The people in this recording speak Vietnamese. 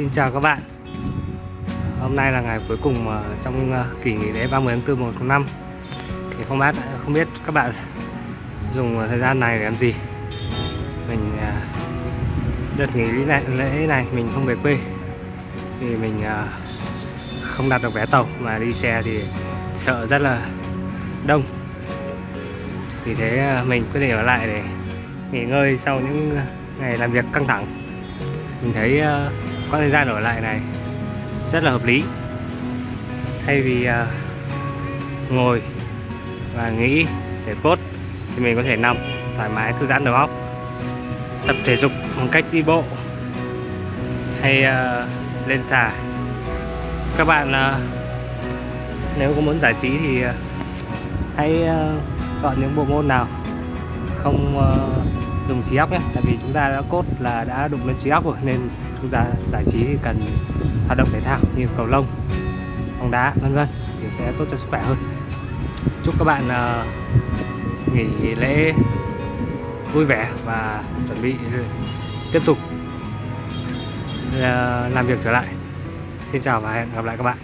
Xin chào các bạn. Hôm nay là ngày cuối cùng ờ, trong ờ, kỳ nghỉ lễ 30 tháng 4 1 tháng 5 Thì không biết, không biết các bạn dùng ờ, thời gian này để làm gì. Mình đợt nghỉ lễ này, lễ này mình không về quê. Thì mình không đặt được vé tàu mà đi xe thì sợ rất là đông. Vì thế mình quyết định ở lại để nghỉ ngơi sau những ngày làm việc căng thẳng mình thấy ờ, quãng thời gian ở lại này rất là hợp lý. Thay vì ờ, ngồi và nghĩ để cốt thì mình có thể nằm thoải mái thư giãn đầu óc tập thể dục bằng cách đi bộ hay uh, lên xà. Các bạn uh, nếu có muốn giải trí thì uh, hãy uh, chọn những bộ môn nào không uh, dùng trí óc nhé. Tại vì chúng ta đã cốt là đã đụng lên trí óc rồi nên chúng ta giải trí thì cần hoạt động thể thao như cầu lông bóng đá vân vân thì sẽ tốt cho sức khỏe hơn. Chúc các bạn uh, nghỉ lễ vui vẻ và chuẩn bị tiếp tục uh, làm việc trở lại. Xin chào và hẹn gặp lại các bạn.